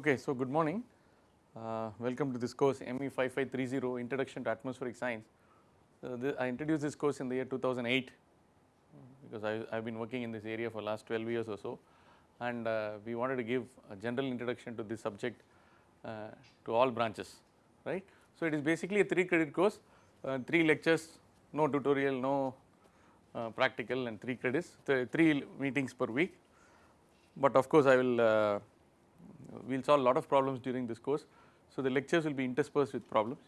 Okay, so good morning. Uh, welcome to this course ME 5530 Introduction to Atmospheric Science. Uh, I introduced this course in the year 2008 because I have been working in this area for last 12 years or so and uh, we wanted to give a general introduction to this subject uh, to all branches right. So, it is basically a 3 credit course, uh, 3 lectures, no tutorial, no uh, practical and 3 credits, th 3 meetings per week. But of course, I will we will solve a lot of problems during this course. So, the lectures will be interspersed with problems.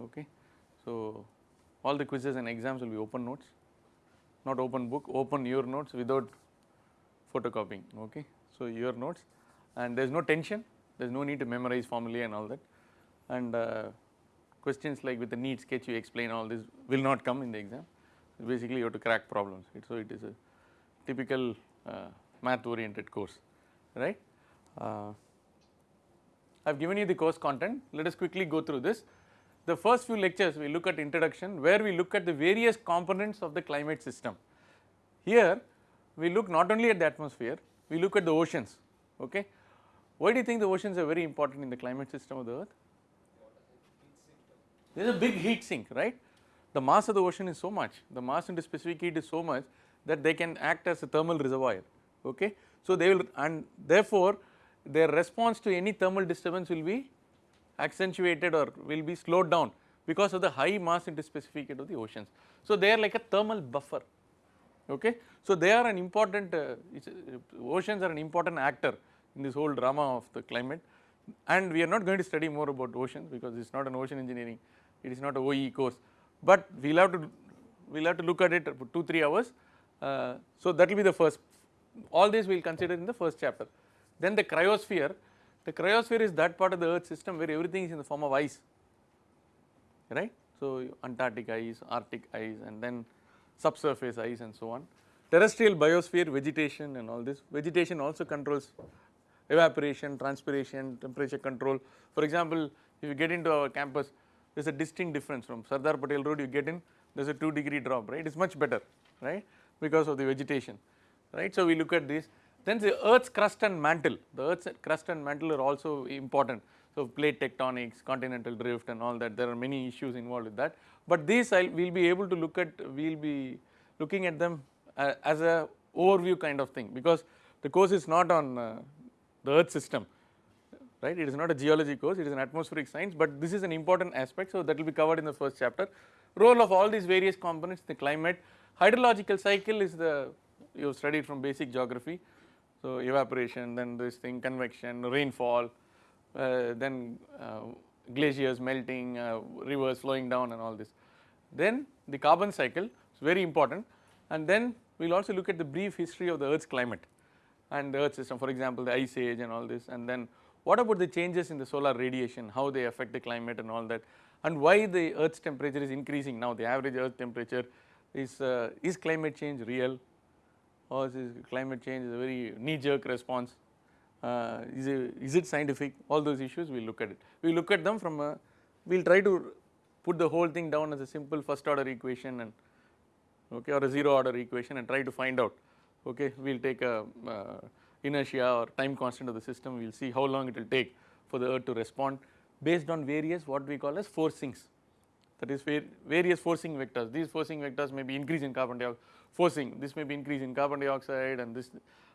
Okay. So, all the quizzes and exams will be open notes. Not open book open your notes without photocopying. Okay. So, your notes. And there is no tension. There is no need to memorize formulae and all that. And uh, questions like with the neat sketch you explain all this will not come in the exam. Basically you have to crack problems. So it is a typical uh, math oriented course. Right. Uh, I have given you the course content let us quickly go through this. The first few lectures we look at introduction where we look at the various components of the climate system. Here we look not only at the atmosphere we look at the oceans okay. Why do you think the oceans are very important in the climate system of the earth? There is a big heat sink right. The mass of the ocean is so much the mass into specific heat is so much that they can act as a thermal reservoir okay. So they will and therefore their response to any thermal disturbance will be accentuated or will be slowed down because of the high mass into specific heat of the oceans. So they are like a thermal buffer okay. So they are an important uh, oceans are an important actor in this whole drama of the climate and we are not going to study more about oceans because it is not an ocean engineering it is not a OE course but we will have to we will have to look at it for 2 3 hours uh, so that will be the first all this we will consider in the first chapter. Then the cryosphere, the cryosphere is that part of the earth system where everything is in the form of ice right. So Antarctic ice, Arctic ice and then subsurface ice and so on. Terrestrial biosphere vegetation and all this vegetation also controls evaporation, transpiration, temperature control. For example, if you get into our campus there is a distinct difference from Sardar Patel road you get in there is a 2 degree drop right it is much better right because of the vegetation right. So we look at this then the earth's crust and mantle, the earth's crust and mantle are also important. So plate tectonics, continental drift and all that there are many issues involved with that. But these I will be able to look at, we will be looking at them uh, as a overview kind of thing because the course is not on uh, the earth system right it is not a geology course it is an atmospheric science but this is an important aspect so that will be covered in the first chapter. Role of all these various components the climate hydrological cycle is the you have studied from basic geography so, evaporation then this thing convection, rainfall, uh, then uh, glaciers melting, uh, rivers flowing down and all this. Then the carbon cycle is very important. And then we will also look at the brief history of the earth's climate and the earth system. For example the ice age and all this. And then what about the changes in the solar radiation, how they affect the climate and all that? And why the earth's temperature is increasing? Now the average earth temperature is, uh, is climate change real or is climate change is a very knee jerk response, uh, is, it, is it scientific? All those issues we will look at it. We look at them from a, we will try to put the whole thing down as a simple first order equation and okay or a zero order equation and try to find out okay we will take a uh, inertia or time constant of the system. We will see how long it will take for the earth to respond based on various what we call as forcings. That is various forcing vectors. These forcing vectors may be increase in carbon dioxide forcing this may be increase in carbon dioxide and this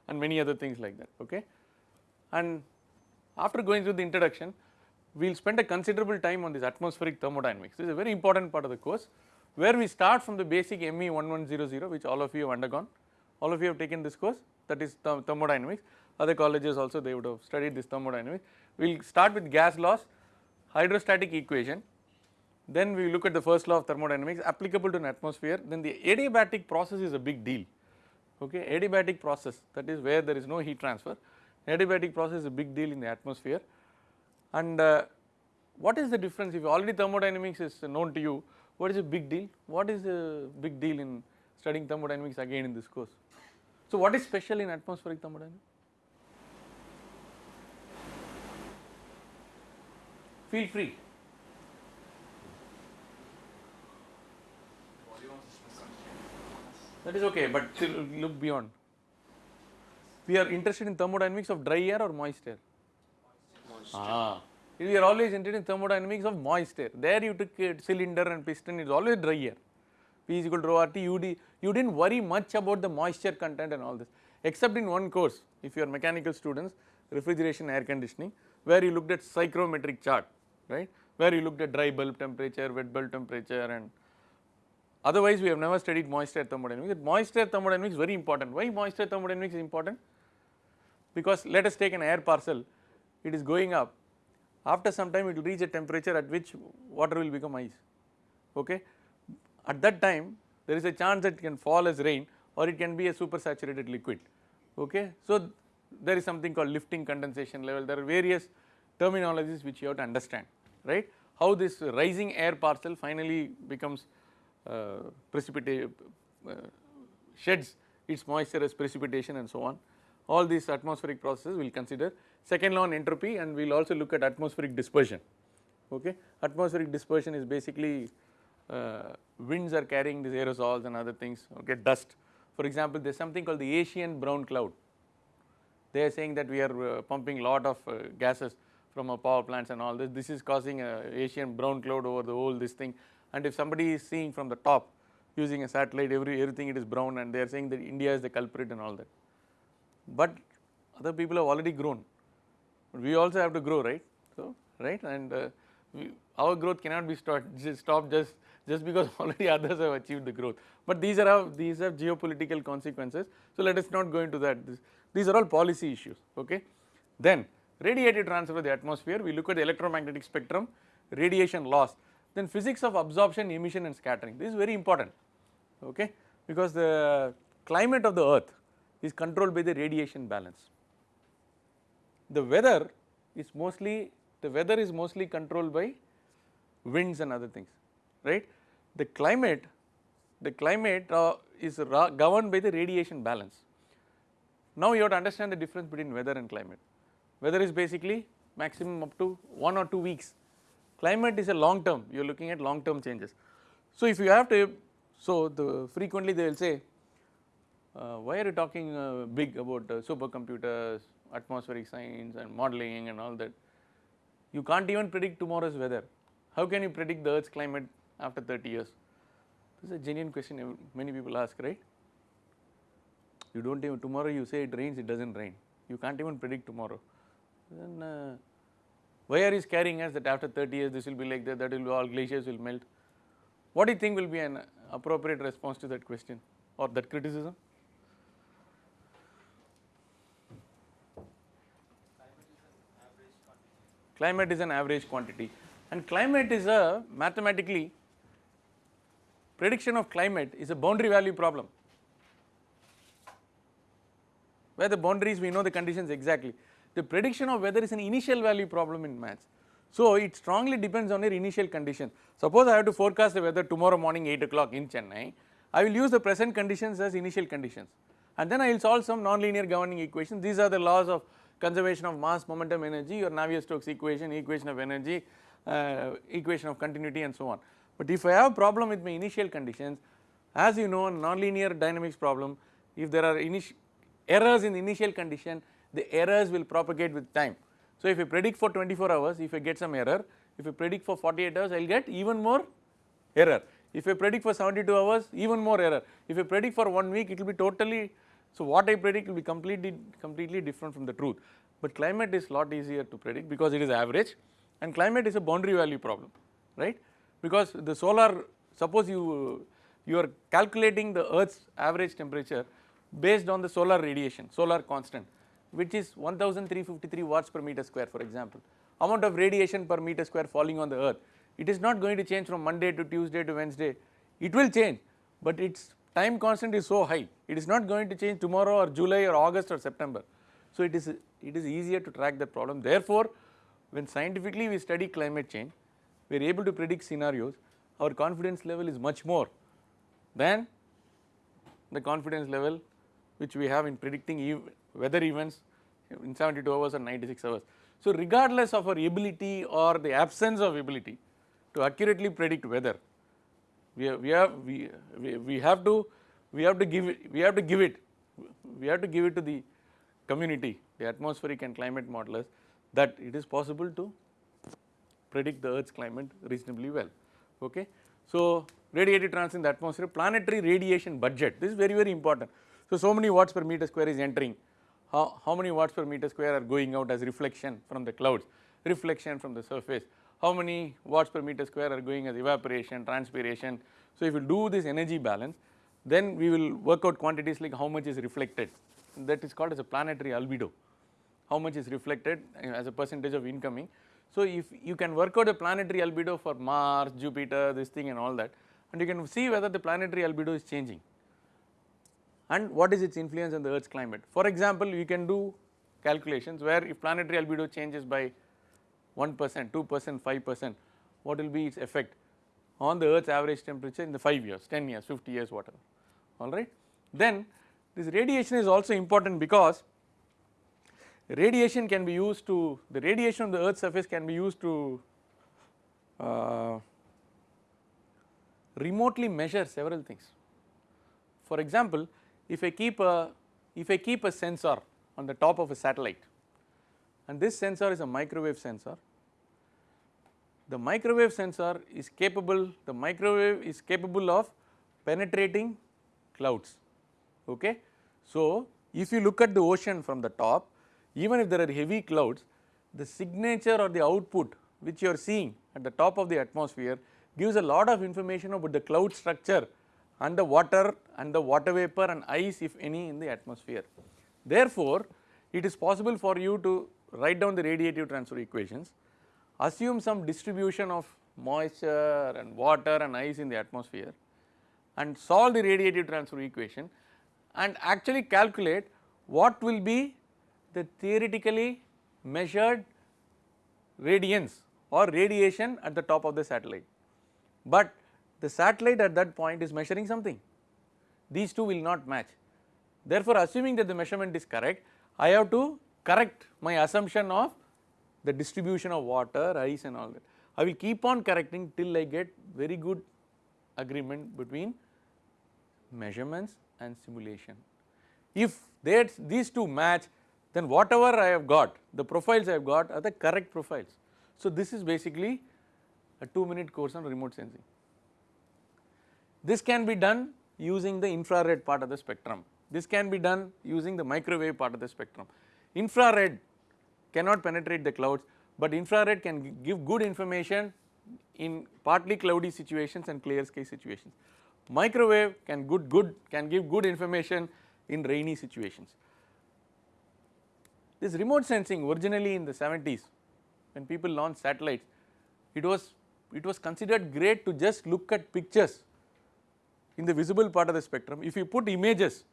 and many other things like that okay. And after going through the introduction we will spend a considerable time on this atmospheric thermodynamics this is a very important part of the course where we start from the basic ME 1100 which all of you have undergone all of you have taken this course that is thermodynamics other colleges also they would have studied this thermodynamics. We will start with gas laws hydrostatic equation then we look at the first law of thermodynamics applicable to an atmosphere. Then the adiabatic process is a big deal. Okay? Adiabatic process that is where there is no heat transfer. Adiabatic process is a big deal in the atmosphere. And uh, what is the difference? If already thermodynamics is known to you what is a big deal? What is a big deal in studying thermodynamics again in this course? So what is special in atmospheric thermodynamics? Feel free that is okay but look beyond. We are interested in thermodynamics of dry air or moist air? moist. Ah, we are always interested in thermodynamics of moist air. There you took a cylinder and piston, it's always dry air. P is equal to rho RT, you, di- you didn't worry much about the moisture content and all this, except in one course, if you are mechanical students, refrigeration air conditioning, where you looked at psychrometric chart, right, where you looked at dry bulb temperature, wet bulb temperature and otherwise we have never studied moist air thermodynamics. Moist air thermodynamics is very important. Why moist air thermodynamics is important? because let us take an air parcel, it is going up, after some time it will reach a temperature at which water will become ice, okay. At that time there is a chance that it can fall as rain or it can be a super saturated liquid, okay. So, there is something called lifting condensation level, there are various terminologies which you have to understand, right. How this rising air parcel finally becomes uh, precipitate, uh, sheds its moisture as precipitation and so on all these atmospheric processes we will consider. Second law on entropy and we will also look at atmospheric dispersion. Okay. Atmospheric dispersion is basically uh, winds are carrying these aerosols and other things, okay, dust. For example, there is something called the Asian brown cloud. They are saying that we are uh, pumping lot of uh, gases from our power plants and all this. This is causing a Asian brown cloud over the whole this thing. And if somebody is seeing from the top using a satellite, every everything it is brown, and they are saying that India is the culprit and all that. But other people have already grown, but we also have to grow right. So, right? And uh, we, our growth cannot be stopped just, just, just because already others have achieved the growth, but these are how, these have geopolitical consequences. So, let us not go into that. This, these are all policy issues okay. Then radiative transfer of the atmosphere. We look at the electromagnetic spectrum, radiation loss, then physics of absorption, emission and scattering this is very important okay because the climate of the earth is controlled by the radiation balance. The weather is mostly the weather is mostly controlled by winds and other things right. The climate the climate uh, is governed by the radiation balance. Now you have to understand the difference between weather and climate. Weather is basically maximum up to 1 or 2 weeks. Climate is a long term you are looking at long term changes. So if you have to so the frequently they will say uh, why are you talking uh, big about uh, supercomputers, atmospheric science and modeling and all that? You can't even predict tomorrow's weather. How can you predict the earth's climate after 30 years? This is a genuine question many people ask, right? You don't even, tomorrow you say it rains, it does not rain. You can't even predict tomorrow. Then uh, why are you scaring us that after 30 years this will be like that, that will all glaciers will melt? What do you think will be an appropriate response to that question or that criticism? climate is an average quantity and climate is a mathematically prediction of climate is a boundary value problem where the boundaries we know the conditions exactly. The prediction of weather is an initial value problem in maths. So, it strongly depends on your initial conditions. Suppose I have to forecast the weather tomorrow morning 8 o'clock in Chennai, I will use the present conditions as initial conditions and then I will solve some nonlinear governing equations. These are the laws of conservation of mass, momentum, energy, your Navier-Stokes equation, equation of energy, uh, equation of continuity and so on. But if I have a problem with my initial conditions, as you know nonlinear dynamics problem, if there are errors in the initial condition, the errors will propagate with time. So if I predict for 24 hours, if I get some error, if I predict for 48 hours, I will get even more error. If I predict for 72 hours, even more error. If I predict for one week, it will be totally so, what I predict will be completely completely different from the truth, but climate is lot easier to predict because it is average and climate is a boundary value problem right because the solar suppose you you are calculating the earth's average temperature based on the solar radiation solar constant which is 1353 watts per meter square for example amount of radiation per meter square falling on the earth it is not going to change from monday to tuesday to wednesday it will change but its time constant is so high, it is not going to change tomorrow or July or August or September. So it is, it is easier to track that problem. Therefore, when scientifically we study climate change, we are able to predict scenarios, our confidence level is much more than the confidence level which we have in predicting ev weather events in 72 hours or 96 hours. So regardless of our ability or the absence of ability to accurately predict weather, we have, we have we, we, we have to we have to give it we have to give it we have to give it to the community the atmospheric and climate modelers that it is possible to predict the earth's climate reasonably well okay. So radiative transfer in the atmosphere planetary radiation budget this is very very important. So, so many watts per meter square is entering. How, how many watts per meter square are going out as reflection from the clouds? Reflection from the surface. How many watts per meter square are going as evaporation transpiration. So if you do this energy balance then we will work out quantities like how much is reflected. That is called as a planetary albedo. How much is reflected uh, as a percentage of incoming. So if you can work out a planetary albedo for Mars, Jupiter this thing and all that and you can see whether the planetary albedo is changing and what is its influence on the earth's climate. For example, you can do calculations where if planetary albedo changes by 1 percent, 2 percent, 5 percent what will be its effect on the earth's average temperature in the 5 years, 10 years, 50 years whatever alright. Then this radiation is also important because radiation can be used to the radiation on the earth's surface can be used to uh, remotely measure several things. For example, if I keep a if I keep a sensor on the top of a satellite and this sensor is a microwave sensor the microwave sensor is capable the microwave is capable of penetrating clouds okay. So if you look at the ocean from the top even if there are heavy clouds the signature or the output which you are seeing at the top of the atmosphere gives a lot of information about the cloud structure and the water and the water vapor and ice if any in the atmosphere. Therefore, it is possible for you to write down the radiative transfer equations, assume some distribution of moisture and water and ice in the atmosphere and solve the radiative transfer equation and actually calculate what will be the theoretically measured radiance or radiation at the top of the satellite. But the satellite at that point is measuring something, these two will not match. Therefore, assuming that the measurement is correct, I have to correct my assumption of the distribution of water, ice and all that. I will keep on correcting till I get very good agreement between measurements and simulation. If these two match then whatever I have got the profiles I have got are the correct profiles. So this is basically a 2 minute course on remote sensing. This can be done using the infrared part of the spectrum, this can be done using the microwave part of the spectrum. Infrared cannot penetrate the clouds, but infrared can give good information in partly cloudy situations and clear sky situations. Microwave can good good can give good information in rainy situations. This remote sensing originally in the 70s when people launched satellites it was it was considered great to just look at pictures in the visible part of the spectrum. If you put images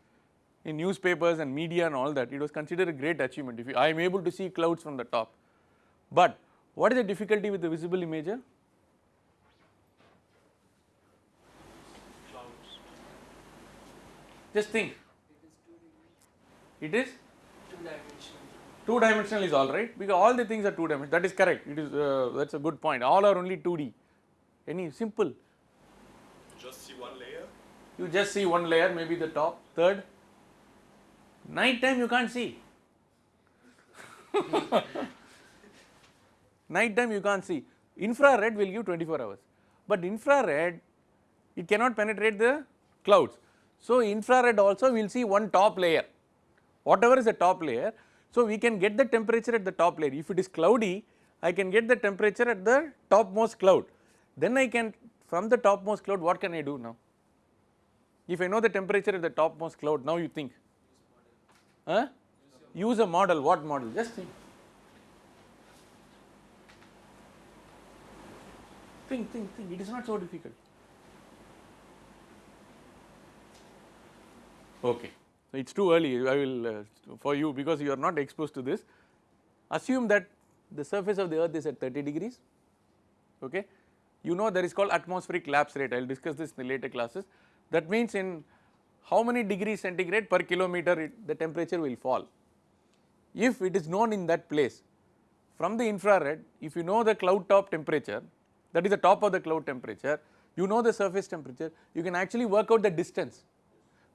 in newspapers and media and all that it was considered a great achievement if you, I am able to see clouds from the top. But what is the difficulty with the visible imager? Clouds. Just think it is Two dimensional. two dimensional is alright because all the things are two dimensional that is correct it is uh, that is a good point all are only 2D any simple Just see one layer? You just see one layer maybe the top third. Night time you can't see. Night time you can't see. Infrared will give 24 hours. But infrared it cannot penetrate the clouds. So infrared also we will see one top layer. Whatever is the top layer. So, we can get the temperature at the top layer. If it is cloudy I can get the temperature at the topmost cloud. Then I can from the topmost cloud what can I do now if I know the temperature at the topmost cloud now you think. Huh? use a model. What model? Just think. Think think think. It is not so difficult. Okay. It is too early. I will uh, for you because you are not exposed to this. Assume that the surface of the earth is at 30 degrees. Okay. You know there is called atmospheric lapse rate. I will discuss this in the later classes that means in how many degrees centigrade per kilometer it, the temperature will fall. If it is known in that place from the infrared if you know the cloud top temperature that is the top of the cloud temperature you know the surface temperature you can actually work out the distance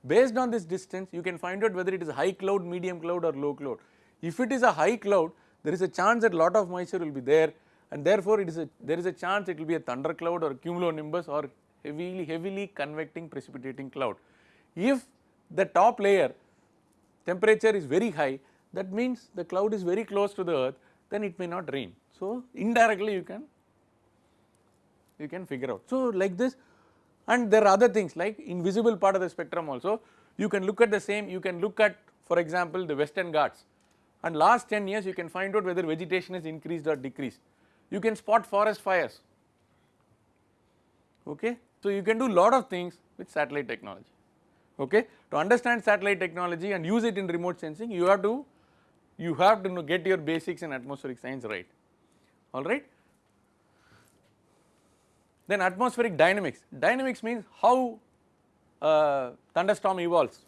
Based on this distance you can find out whether it is high cloud, medium cloud or low cloud. If it is a high cloud there is a chance that lot of moisture will be there and therefore it is a there is a chance it will be a thundercloud or cumulonimbus or heavily heavily convecting precipitating cloud. If the top layer temperature is very high that means the cloud is very close to the earth then it may not rain. So indirectly you can you can figure out. So like this and there are other things like invisible part of the spectrum also you can look at the same you can look at for example the western Ghats and last 10 years you can find out whether vegetation has increased or decreased. You can spot forest fires okay. So you can do lot of things with satellite technology. Okay. To understand satellite technology and use it in remote sensing you have to you have to get your basics in atmospheric science right. Alright. Then atmospheric dynamics, dynamics means how uh, thunderstorm evolves,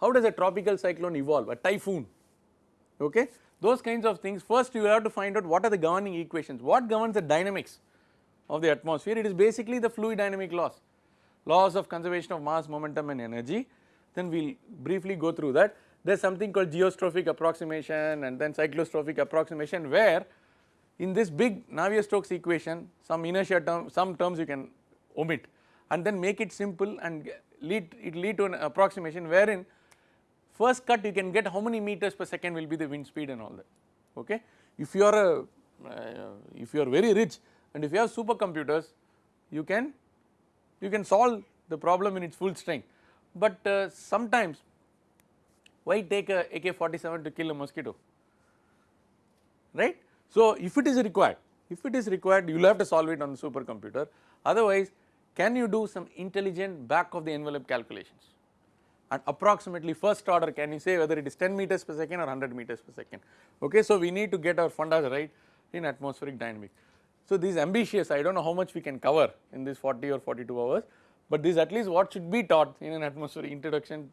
how does a tropical cyclone evolve, a typhoon. Okay. Those kinds of things. First you have to find out what are the governing equations, what governs the dynamics of the atmosphere it is basically the fluid dynamic laws, laws of conservation of mass, momentum and energy then we will briefly go through that. There is something called geostrophic approximation and then cyclostrophic approximation where in this big Navier-Stokes equation some inertia term some terms you can omit and then make it simple and lead it lead to an approximation wherein first cut you can get how many meters per second will be the wind speed and all that okay. If you are a uh, if you are very rich and if you have supercomputers you can you can solve the problem in its full strength. But uh, sometimes why take a AK-47 to kill a mosquito? Right? So, if it is required, if it is required you will have to solve it on the supercomputer. Otherwise can you do some intelligent back of the envelope calculations? And approximately first order can you say whether it is 10 meters per second or 100 meters per second? Okay. So, we need to get our fundas right in atmospheric dynamics. So, this is ambitious I do not know how much we can cover in this 40 or 42 hours but this at least what should be taught in an atmospheric introduction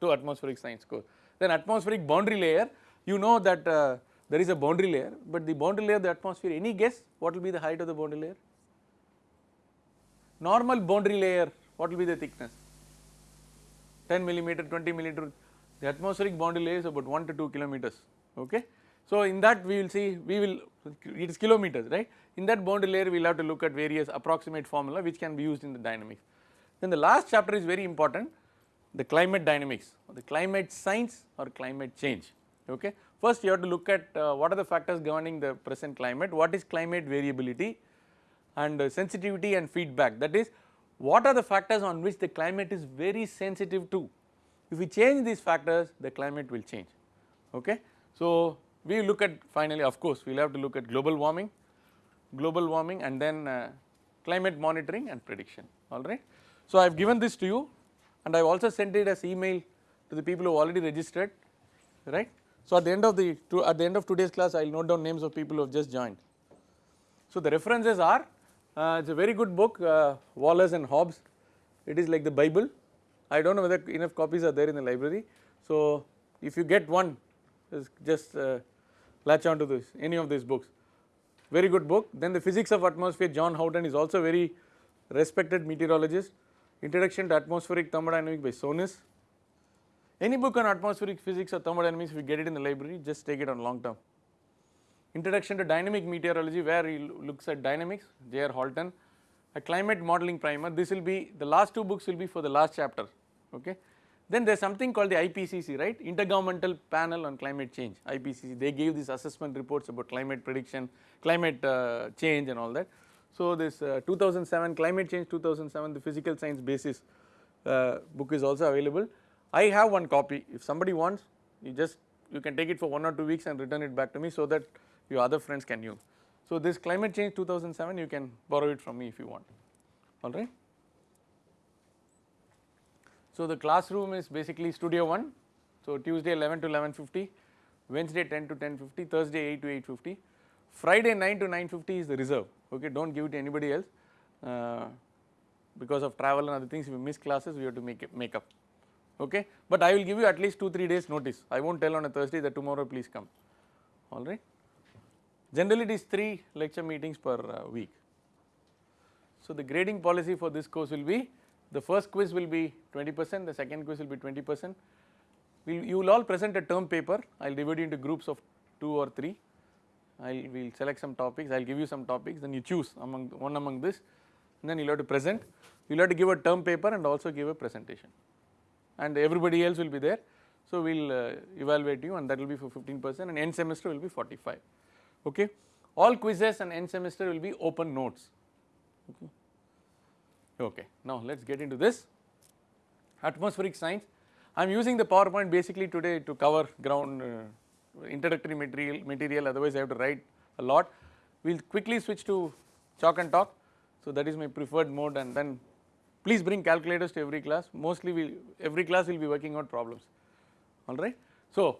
to atmospheric science course. Then atmospheric boundary layer you know that uh, there is a boundary layer but the boundary layer of the atmosphere any guess what will be the height of the boundary layer? Normal boundary layer what will be the thickness 10 millimeter 20 millimeter the atmospheric boundary layer is about 1 to 2 kilometers okay. So in that we will see we will it is kilometers right in that boundary layer we will have to look at various approximate formula which can be used in the dynamics. Then the last chapter is very important the climate dynamics or the climate science or climate change okay. First you have to look at uh, what are the factors governing the present climate, what is climate variability and uh, sensitivity and feedback that is what are the factors on which the climate is very sensitive to. If we change these factors the climate will change okay. So we look at finally of course we will have to look at global warming, global warming and then uh, climate monitoring and prediction alright. So I have given this to you and I have also sent it as email to the people who already registered right. So at the end of the at the end of today's class I will note down names of people who have just joined. So the references are uh, it is a very good book uh, Wallace and Hobbs it is like the bible I do not know whether enough copies are there in the library. So if you get one just uh, latch on to this any of these books. Very good book. Then the physics of atmosphere John Houghton is also very respected meteorologist. Introduction to atmospheric thermodynamics by Tsonis. Any book on atmospheric physics or thermodynamics if you get it in the library. Just take it on long term. Introduction to dynamic meteorology where he looks at dynamics J.R. Holton, a climate modeling primer. This will be the last two books will be for the last chapter. Okay. Then there is something called the IPCC right Intergovernmental Panel on Climate Change IPCC they gave these assessment reports about climate prediction, climate uh, change and all that. So this uh, 2007 climate change 2007 the physical science basis uh, book is also available I have one copy if somebody wants you just you can take it for 1 or 2 weeks and return it back to me so that your other friends can use. So this climate change 2007 you can borrow it from me if you want alright. So the classroom is basically studio 1 so Tuesday 11 to 11.50, Wednesday 10 to 10.50, Thursday 8 to 8.50, Friday 9 to 9.50 is the reserve okay do not give it to anybody else uh, because of travel and other things if you miss classes we have to make it make up okay. But I will give you at least 2-3 days notice, I will not tell on a Thursday that tomorrow please come alright. Generally it is 3 lecture meetings per uh, week. So the grading policy for this course will be the first quiz will be 20 percent, the second quiz will be 20 percent. We'll, you will all present a term paper, I will divide you into groups of two or three. I'll we'll select some topics. I'll give you some topics. Then you choose among one among this. And then you'll have to present. You'll have to give a term paper and also give a presentation. And everybody else will be there. So we'll uh, evaluate you and that will be for 15 percent and end semester will be 45 okay? All quizzes and end semester will be open notes. Okay okay now let's get into this atmospheric science I am using the PowerPoint basically today to cover ground uh, introductory material, material otherwise I have to write a lot. We will quickly switch to chalk and talk. So that is my preferred mode and then please bring calculators to every class mostly we every class will be working on problems alright. So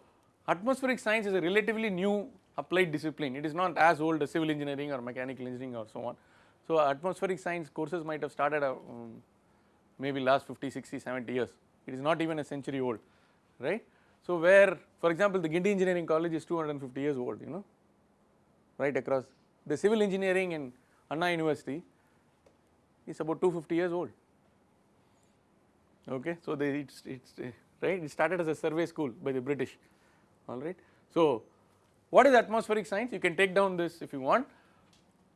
atmospheric science is a relatively new applied discipline it is not as old as civil engineering or mechanical engineering or so on. So atmospheric science courses might have started uh, um, maybe last 50, 60, 70 years. It is not even a century old right. So where for example the Guindy Engineering College is 250 years old you know right across. The civil engineering in Anna University is about 250 years old. Okay. So they it's, it's right? It started as a survey school by the British. Alright. So what is atmospheric science? You can take down this if you want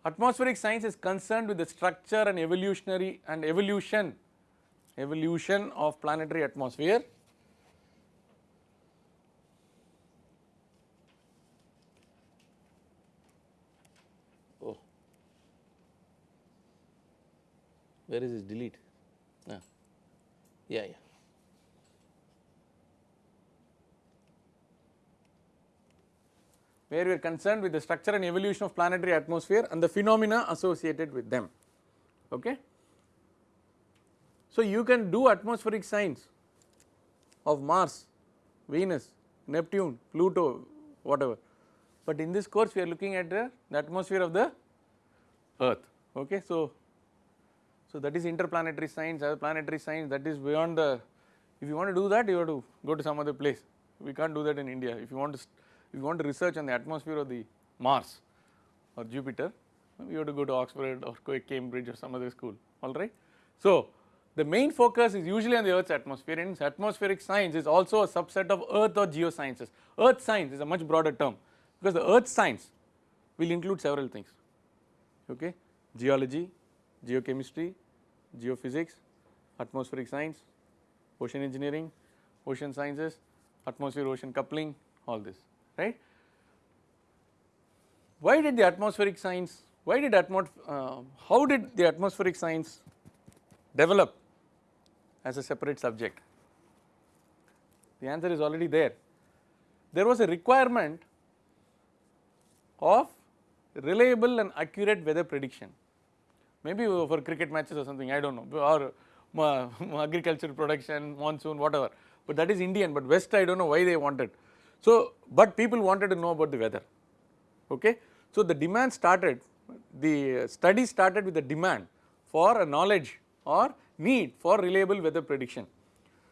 atmospheric science is concerned with the structure and evolutionary and evolution evolution of planetary atmosphere. Oh, where is this delete? Ah. Yeah, yeah. Where we are concerned with the structure and evolution of planetary atmosphere and the phenomena associated with them. Okay. So, you can do atmospheric science of Mars, Venus, Neptune, Pluto, whatever. But in this course we are looking at the, the atmosphere of the earth. Okay. So, so that is interplanetary science planetary science that is beyond the if you want to do that you have to go to some other place. We can't do that in India. If you want to if you want to research on the atmosphere of the Mars or Jupiter you have to go to Oxford or Cambridge or some other school alright. So, the main focus is usually on the earth's atmosphere and atmospheric science is also a subset of earth or geosciences. Earth science is a much broader term because the earth science will include several things okay geology, geochemistry, geophysics, atmospheric science, ocean engineering, ocean sciences, atmosphere ocean coupling all this right. Why did the atmospheric science why did atmos uh, how did the atmospheric science develop as a separate subject? The answer is already there. There was a requirement of reliable and accurate weather prediction, maybe for cricket matches or something I do not know or uh, agricultural production, monsoon whatever, but that is Indian but West I do not know why they wanted. So, but people wanted to know about the weather okay. So, the demand started the study started with the demand for a knowledge or need for reliable weather prediction.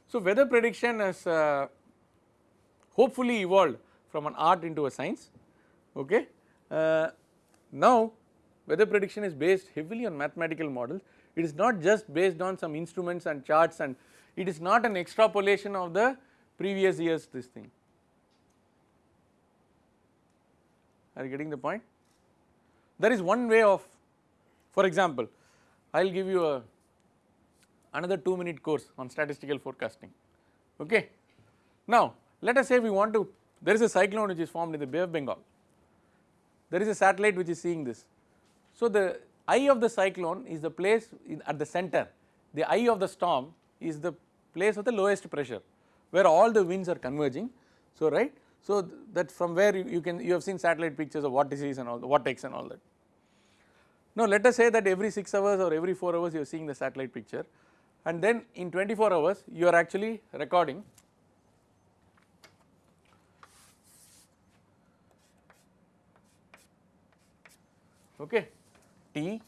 So, weather prediction has uh, hopefully evolved from an art into a science okay. Uh, now weather prediction is based heavily on mathematical models it is not just based on some instruments and charts and it is not an extrapolation of the previous years this thing. Are you getting the point? There is one way of for example I will give you a another 2 minute course on statistical forecasting okay. Now let us say we want to there is a cyclone which is formed in the Bay of Bengal there is a satellite which is seeing this. So the eye of the cyclone is the place at the center the eye of the storm is the place of the lowest pressure where all the winds are converging so right so that from where you, you can you have seen satellite pictures of vortices and all the vortex and all that. Now let us say that every 6 hours or every 4 hours you are seeing the satellite picture. And then in 24 hours you are actually recording. Okay. T.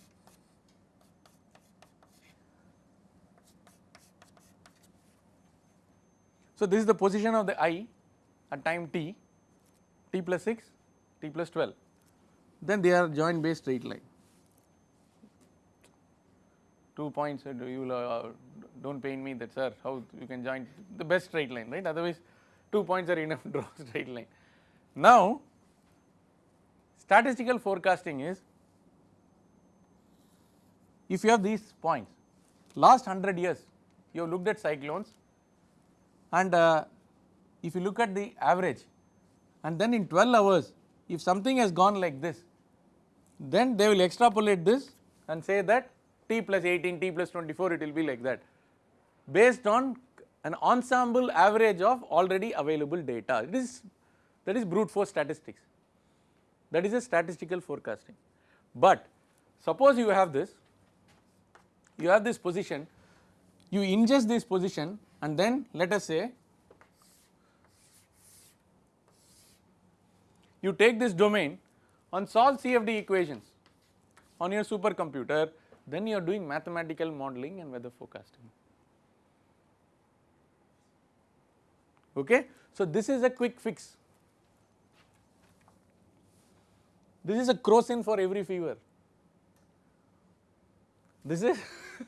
So this is the position of the eye at time t t plus 6 t plus 12 then they are joint based straight line. Two points you will uh, do not pain me that sir how you can join the best straight line right? Otherwise two points are enough to draw straight line. Now statistical forecasting is if you have these points last 100 years you have looked at cyclones and uh, if you look at the average and then in 12 hours if something has gone like this then they will extrapolate this and say that t plus 18 t plus 24 it will be like that based on an ensemble average of already available data it is that is brute force statistics that is a statistical forecasting. But suppose you have this you have this position you ingest this position and then let us say you take this domain and solve CFD equations on your supercomputer then you are doing mathematical modeling and weather forecasting. Okay. So, this is a quick fix This is a crocin for every fever. This is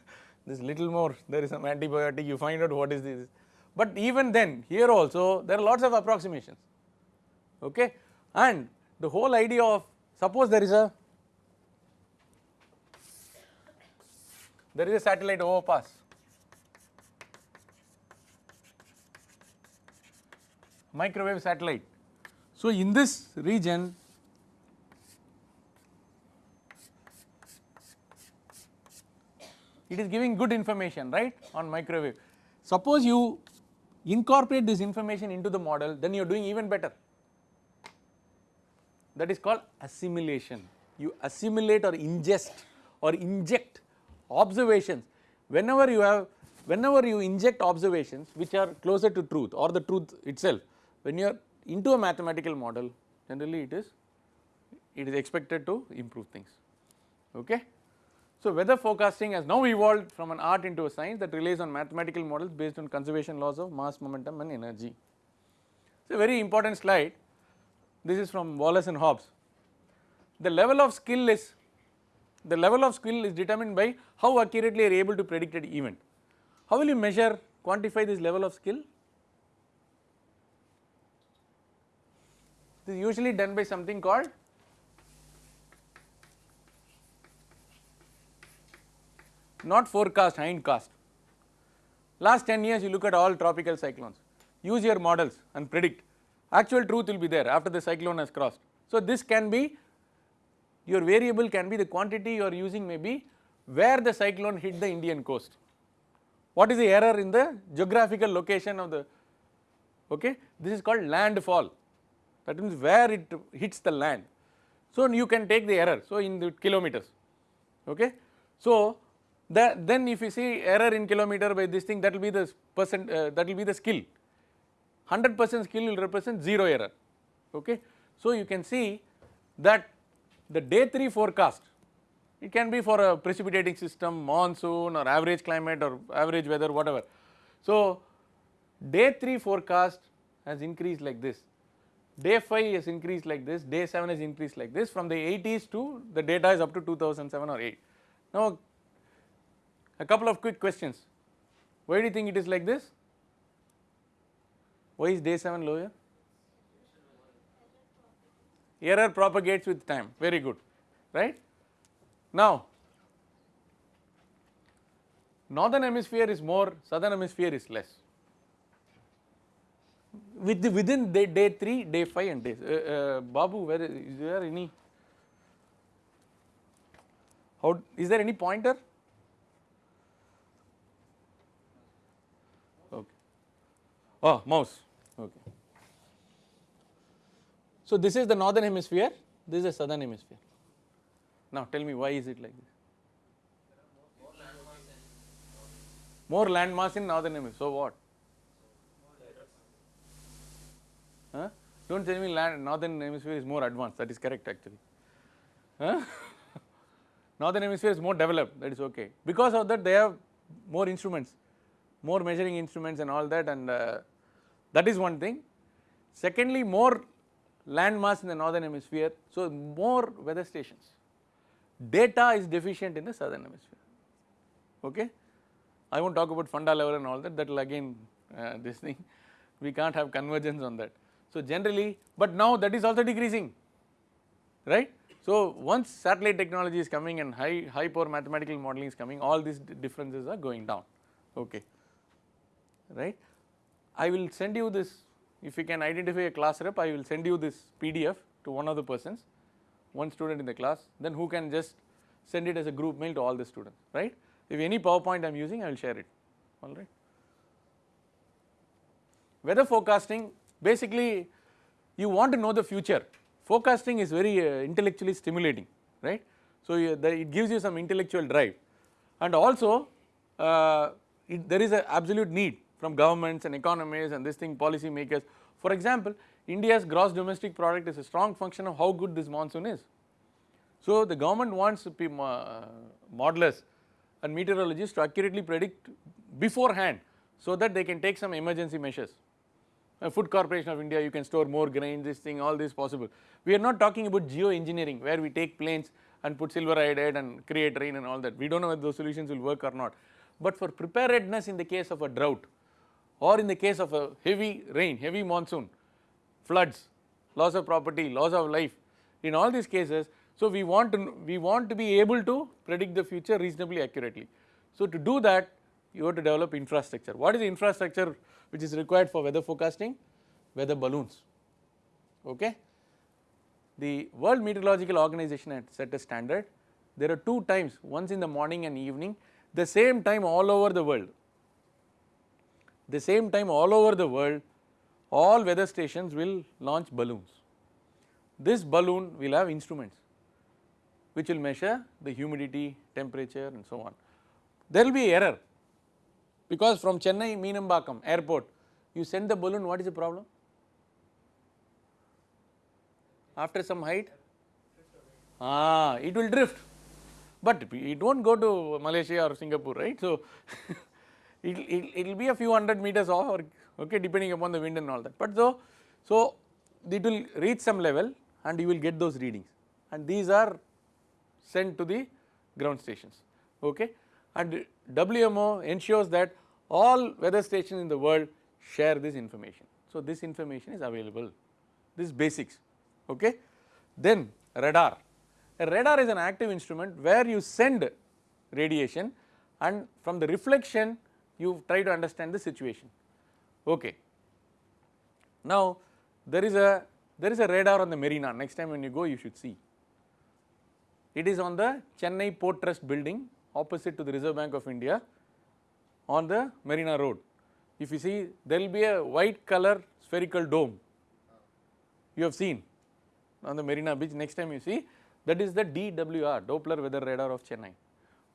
this little more there is some antibiotic you find out what is this. But even then here also there are lots of approximations okay and the whole idea of suppose there is a there is a satellite overpass microwave satellite. So in this region it is giving good information right on microwave. Suppose you incorporate this information into the model then you are doing even better that is called assimilation. You assimilate or ingest or inject observations whenever you have whenever you inject observations which are closer to truth or the truth itself when you are into a mathematical model generally it is it is expected to improve things okay. So, weather forecasting has now evolved from an art into a science that relies on mathematical models based on conservation laws of mass, momentum and energy. It is a very important slide, this is from Wallace and Hobbs. The level of skill is, the level of skill is determined by how accurately you are able to predict an event. How will you measure, quantify this level of skill? This is usually done by something called not forecast hindcast. Last 10 years you look at all tropical cyclones, use your models and predict actual truth will be there after the cyclone has crossed. So this can be your variable can be the quantity you are using may be where the cyclone hit the Indian coast. What is the error in the geographical location of the okay this is called landfall that means where it hits the land. So you can take the error so in the kilometers okay. So that then if you see error in kilometer by this thing that will be the percent uh, that will be the skill 100 percent skill will represent 0 error okay. So you can see that the day 3 forecast it can be for a precipitating system monsoon or average climate or average weather whatever. So day 3 forecast has increased like this day 5 has increased like this day 7 has increased like this from the 80s to the data is up to 2007 or 8. Now a couple of quick questions. Why do you think it is like this? Why is day 7 lower? Error propagates with time, very good, right. Now, northern hemisphere is more, southern hemisphere is less. With the, within day, day 3, day 5 and day, uh, uh, Babu, where is, is there any, how, is there any pointer? Oh, mouse, okay. So this is the northern hemisphere, this is the southern hemisphere. Now tell me why is it like this? More land mass in northern hemisphere, so what? Huh? Do not tell me land, northern hemisphere is more advanced, that is correct actually. Huh? northern hemisphere is more developed, that is okay. Because of that they have more instruments more measuring instruments and all that and uh, that is one thing. Secondly, more land mass in the northern hemisphere, so more weather stations. Data is deficient in the southern hemisphere, okay. I will not talk about funda level and all that, that will again uh, this thing, we can't have convergence on that. So generally, but now that is also decreasing, right. So, once satellite technology is coming and high, high power mathematical modeling is coming all these differences are going down okay right. I will send you this if you can identify a class rep I will send you this PDF to one of the persons one student in the class then who can just send it as a group mail to all the students right. If any PowerPoint I am using I will share it alright. Weather forecasting basically you want to know the future forecasting is very uh, intellectually stimulating right. So, the, it gives you some intellectual drive and also uh, it, there is an absolute need from governments and economies and this thing policy makers. For example, India's gross domestic product is a strong function of how good this monsoon is. So, the government wants uh, modelers and meteorologists to accurately predict beforehand so that they can take some emergency measures. A food corporation of India you can store more grains, this thing all this possible. We are not talking about geoengineering where we take planes and put silver iodide and create rain and all that we do not know whether those solutions will work or not. But for preparedness in the case of a drought or in the case of a heavy rain, heavy monsoon, floods, loss of property, loss of life, in all these cases, so we want to, we want to be able to predict the future reasonably accurately. So to do that, you have to develop infrastructure. What is the infrastructure which is required for weather forecasting? Weather balloons, okay. The World Meteorological Organization had set a standard, there are two times, once in the morning and evening, the same time all over the world the same time all over the world all weather stations will launch balloons. This balloon will have instruments which will measure the humidity, temperature and so on. There will be error because from Chennai Meenambakkam airport you send the balloon what is the problem? After some height? Ah, it will drift but it will not go to Malaysia or Singapore right. So, it will be a few hundred meters off or okay depending upon the wind and all that. But so, so it will reach some level and you will get those readings and these are sent to the ground stations okay and WMO ensures that all weather stations in the world share this information. So this information is available this basics okay. Then radar, a radar is an active instrument where you send radiation and from the reflection you try to understand the situation. Okay. Now there is a there is a radar on the marina next time when you go you should see. It is on the Chennai Port Trust building opposite to the Reserve Bank of India on the Marina Road. If you see there will be a white color spherical dome you have seen on the Marina beach next time you see that is the DWR Doppler weather radar of Chennai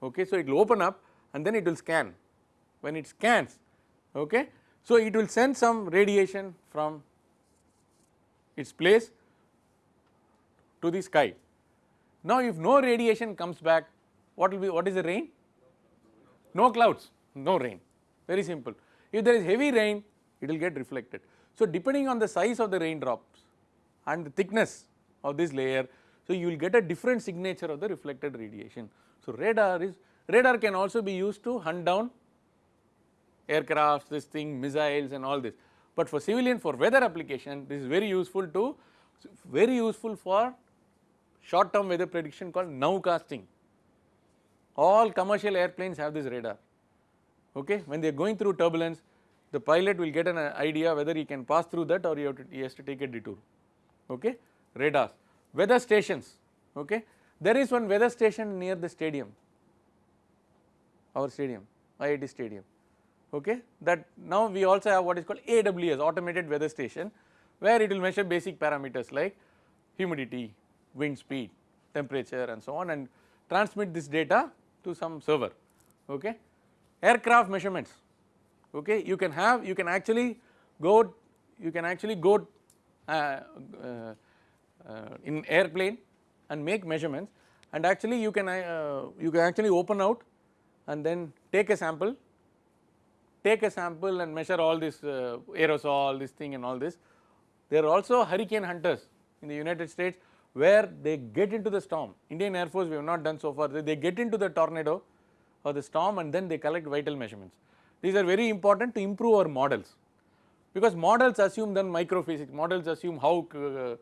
okay. So it will open up and then it will scan when it scans okay. So it will send some radiation from its place to the sky. Now if no radiation comes back what will be what is the rain? No clouds, no rain very simple. If there is heavy rain it will get reflected. So depending on the size of the raindrops and the thickness of this layer so you will get a different signature of the reflected radiation. So radar is radar can also be used to hunt down aircrafts, this thing, missiles and all this. But for civilian for weather application this is very useful to very useful for short term weather prediction called nowcasting. All commercial airplanes have this radar. Okay? When they are going through turbulence the pilot will get an idea whether he can pass through that or he, to, he has to take a detour. Okay? Radars. Weather stations. Okay? There is one weather station near the stadium. Our stadium IIT stadium okay? That now we also have what is called AWS automated weather station where it will measure basic parameters like humidity, wind speed, temperature and so on and transmit this data to some server. Okay. Aircraft measurements. Okay? You can have you can actually go you can actually go uh, uh, uh, in airplane and make measurements and actually you can uh, you can actually open out and then take a sample take a sample and measure all this uh, aerosol, this thing and all this. There are also hurricane hunters in the United States where they get into the storm. Indian Air Force we have not done so far, they get into the tornado or the storm and then they collect vital measurements. These are very important to improve our models because models assume then microphysics, models assume how, uh,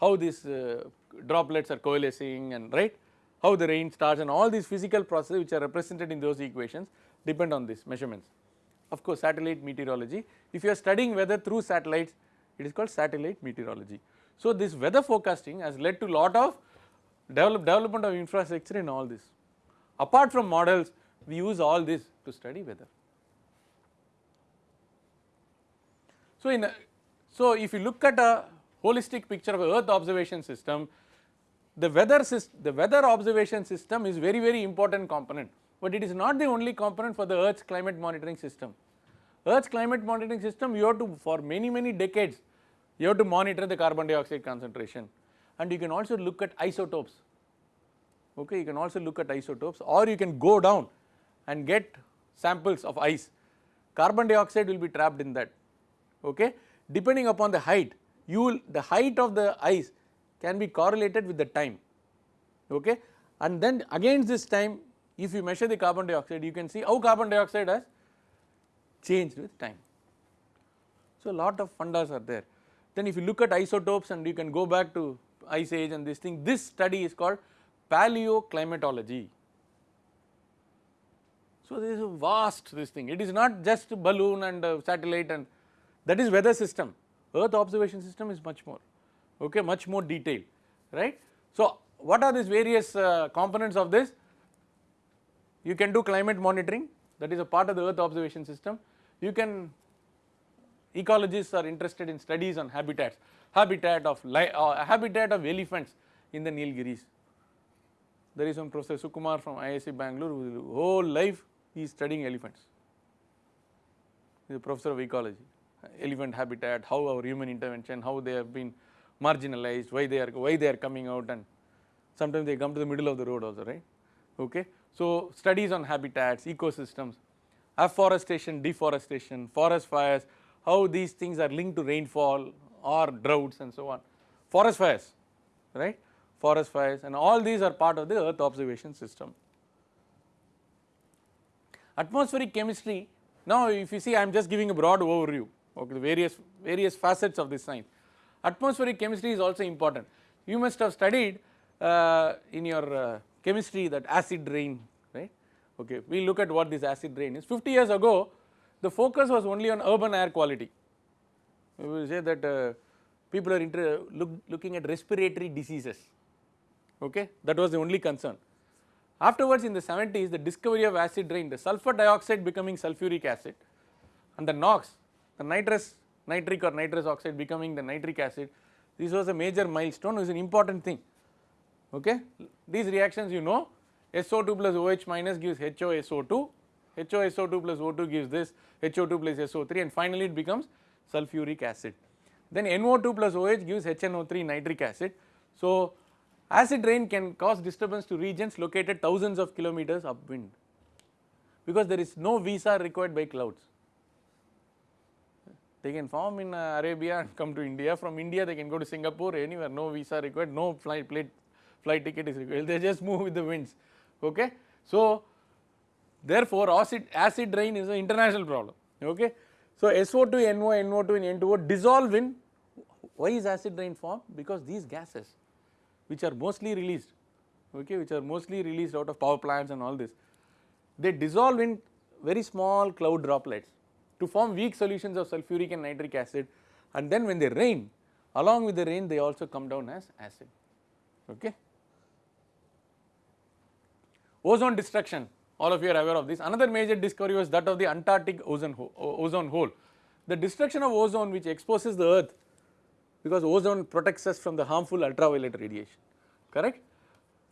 how this uh, droplets are coalescing and right how the rain starts and all these physical processes which are represented in those equations depend on these measurements. Of course, satellite meteorology if you are studying weather through satellites it is called satellite meteorology. So, this weather forecasting has led to lot of develop, development of infrastructure in all this. Apart from models we use all this to study weather. So, in a, so if you look at a holistic picture of earth observation system the weather the weather observation system is very very important component, but it is not the only component for the earth's climate monitoring system. Earth's climate monitoring system you have to for many many decades you have to monitor the carbon dioxide concentration. And you can also look at isotopes. Okay you can also look at isotopes or you can go down and get samples of ice. Carbon dioxide will be trapped in that. Okay depending upon the height you will the height of the ice can be correlated with the time. Okay and then against this time if you measure the carbon dioxide you can see how carbon dioxide has changed with time. So, a lot of fundas are there then if you look at isotopes and you can go back to ice age and this thing this study is called paleoclimatology. So, this is a vast this thing it is not just balloon and uh, satellite and that is weather system earth observation system is much more okay much more detailed right. So, what are these various uh, components of this you can do climate monitoring. That is a part of the earth observation system. You can ecologists are interested in studies on habitats habitat of uh, habitat of elephants in the Nilgiris. There is one professor Sukumar from IISc Bangalore who whole life he is studying elephants. He is a professor of ecology. Elephant habitat how our human intervention how they have been marginalized why they are why they are coming out and sometimes they come to the middle of the road also right? Okay so studies on habitats ecosystems afforestation deforestation forest fires how these things are linked to rainfall or droughts and so on. Forest fires right? Forest fires and all these are part of the earth observation system. Atmospheric chemistry now if you see I am just giving a broad overview okay the various various facets of this science. Atmospheric chemistry is also important. You must have studied uh, in your uh, chemistry that acid rain right? Okay we look at what this acid rain is. 50 years ago the focus was only on urban air quality. We will say that uh, people are look, looking at respiratory diseases. Okay that was the only concern. Afterwards in the 70s the discovery of acid rain, the sulfur dioxide becoming sulfuric acid and the NOx, the nitrous, nitric or nitrous oxide becoming the nitric acid, this was a major milestone, is an important thing, okay. These reactions you know SO2 plus OH minus gives HOSO2, HOSO2 plus O2 gives this, HO2 plus SO3 and finally it becomes sulfuric acid. Then NO2 plus OH gives HNO3 nitric acid. So, Acid rain can cause disturbance to regions located thousands of kilometers upwind because there is no visa required by clouds. They can form in uh, Arabia and come to India, from India they can go to Singapore anywhere, no visa required, no flight, plate, flight ticket is required, they just move with the winds, okay. So, therefore, acid, acid rain is an international problem, okay. So, SO2, NO, NO2 and N2O dissolve in, why is acid rain formed? Because these gases which are mostly released okay which are mostly released out of power plants and all this they dissolve in very small cloud droplets to form weak solutions of sulfuric and nitric acid and then when they rain along with the rain they also come down as acid okay ozone destruction all of you are aware of this another major discovery was that of the antarctic ozone, ozone hole the destruction of ozone which exposes the earth because ozone protects us from the harmful ultraviolet radiation correct.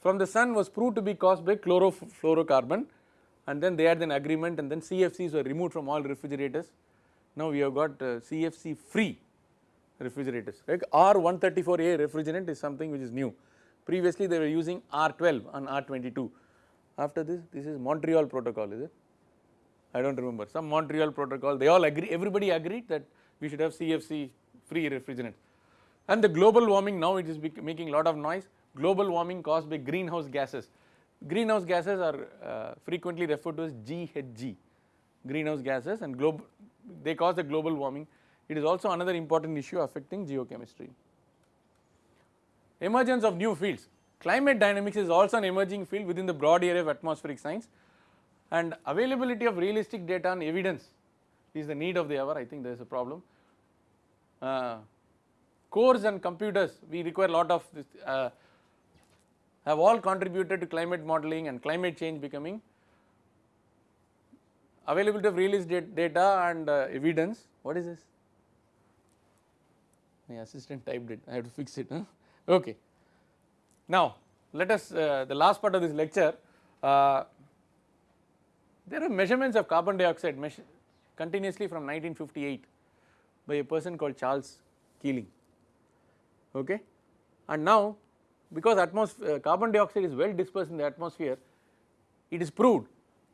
From the sun was proved to be caused by chlorofluorocarbon and then they had an agreement and then CFCs were removed from all refrigerators. Now we have got uh, CFC free refrigerators like R134A refrigerant is something which is new. Previously they were using R12 and R22. After this, this is Montreal protocol is it? I do not remember some Montreal protocol they all agree everybody agreed that we should have CFC free refrigerant and the global warming now it is making a lot of noise global warming caused by greenhouse gases. Greenhouse gases are uh, frequently referred to as GHG greenhouse gases and they cause the global warming it is also another important issue affecting geochemistry. emergence of new fields. Climate dynamics is also an emerging field within the broad area of atmospheric science and availability of realistic data and evidence is the need of the hour I think there is a problem. Uh, cores and computers we require a lot of this uh, have all contributed to climate modeling and climate change becoming availability of realistic data and uh, evidence what is this my assistant typed it I have to fix it huh? okay. Now let us uh, the last part of this lecture uh, there are measurements of carbon dioxide continuously from 1958 by a person called Charles Keeling okay and now because atmosphere uh, carbon dioxide is well dispersed in the atmosphere it is proved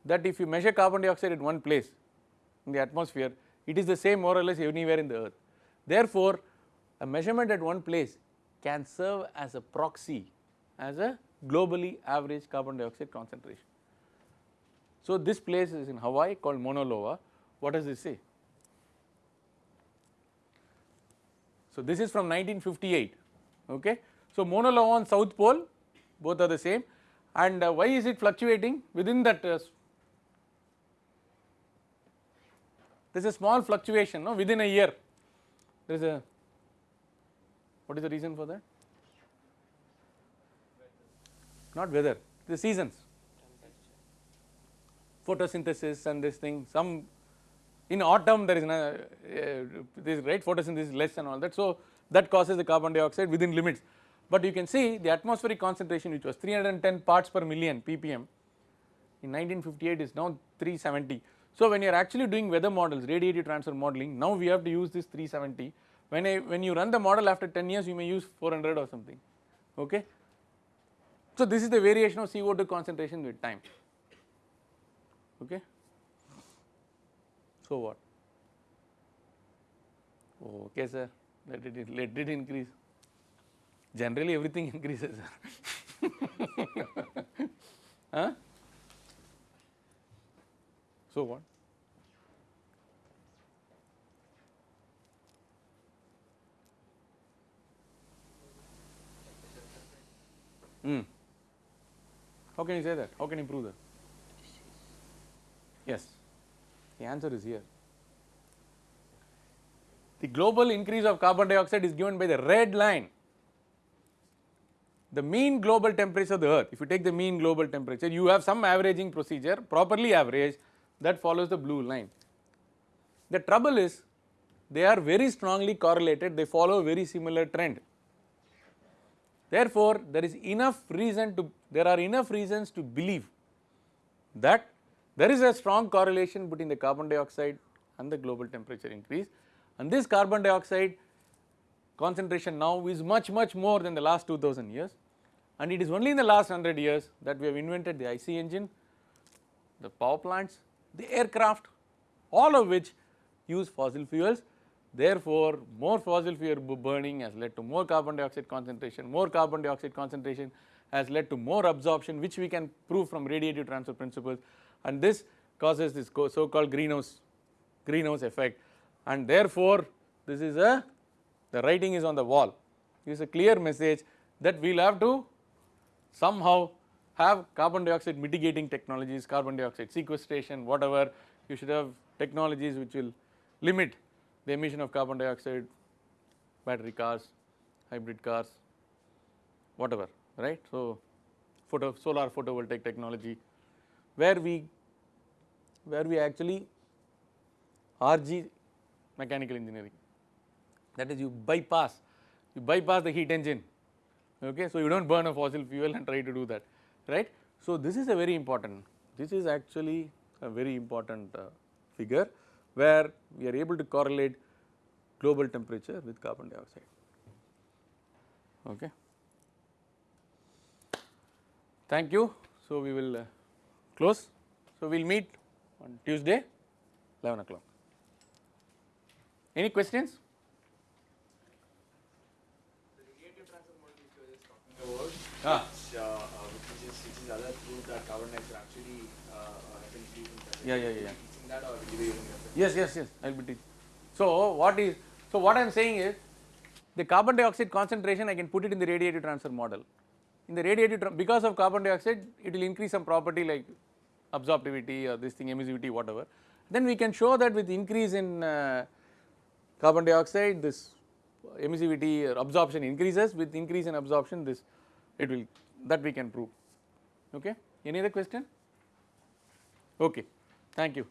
that if you measure carbon dioxide at one place in the atmosphere it is the same more or less anywhere in the earth. Therefore, a measurement at one place can serve as a proxy as a globally average carbon dioxide concentration. So, this place is in Hawaii called Mauna Loa. What does this say? So, this is from 1958 okay. So, Mauna Loa on south pole both are the same and uh, why is it fluctuating within that uh, there is a small fluctuation no within a year there is a what is the reason for that not weather the seasons. Photosynthesis and this thing some in autumn there is no, uh, this right photosynthesis is less and all that. So that causes the carbon dioxide within limits. But you can see the atmospheric concentration which was 310 parts per million ppm in 1958 is now 370 so when you are actually doing weather models radiative transfer modeling now we have to use this 370 when I when you run the model after 10 years you may use 400 or something. Okay. So this is the variation of CO2 concentration with time okay. So what? Okay sir let it let it increase generally everything increases huh? So what? Hmm. How can you say that? How can you prove that? Yes, the answer is here. The global increase of carbon dioxide is given by the red line. The mean global temperature of the earth, if you take the mean global temperature, you have some averaging procedure properly averaged that follows the blue line. The trouble is they are very strongly correlated, they follow a very similar trend. Therefore, there is enough reason to, there are enough reasons to believe that there is a strong correlation between the carbon dioxide and the global temperature increase. And this carbon dioxide concentration now is much much more than the last 2000 years. And it is only in the last 100 years that we have invented the IC engine, the power plants, the aircraft all of which use fossil fuels. Therefore, more fossil fuel burning has led to more carbon dioxide concentration, more carbon dioxide concentration has led to more absorption which we can prove from radiative transfer principles. And this causes this so called greenhouse greenhouse effect. And therefore this is a the writing is on the wall. It is a clear message that we will have to somehow have carbon dioxide mitigating technologies carbon dioxide sequestration whatever. You should have technologies which will limit the emission of carbon dioxide, battery cars, hybrid cars, whatever, right. So, photo solar photovoltaic technology where we where we actually RG mechanical engineering that is you bypass you bypass the heat engine okay so you do not burn a fossil fuel and try to do that right so this is a very important this is actually a very important uh, figure where we are able to correlate global temperature with carbon dioxide. Okay. Thank you. So, we will uh, close. So, we will meet on Tuesday 11 o'clock. Any questions? The radiative transfer model which you were just talking about, Ah. which, uh, uh, which is which is other proof that carbon dioxide actually uh, uh, has increased in temperature. Yeah, yeah, yeah, yeah. Teaching that or will you be using that? Yes, yes, yes, I will be teaching. So, what is, so what I am saying is the carbon dioxide concentration I can put it in the radiative transfer model. In the radiative, tra- because of carbon dioxide, it will increase some property like absorptivity or this thing, emissivity, whatever. Then we can show that with increase in uh, carbon dioxide, this emissivity or absorption increases. With increase in absorption, this it will that we can prove. Okay. Any other question? Okay. Thank you.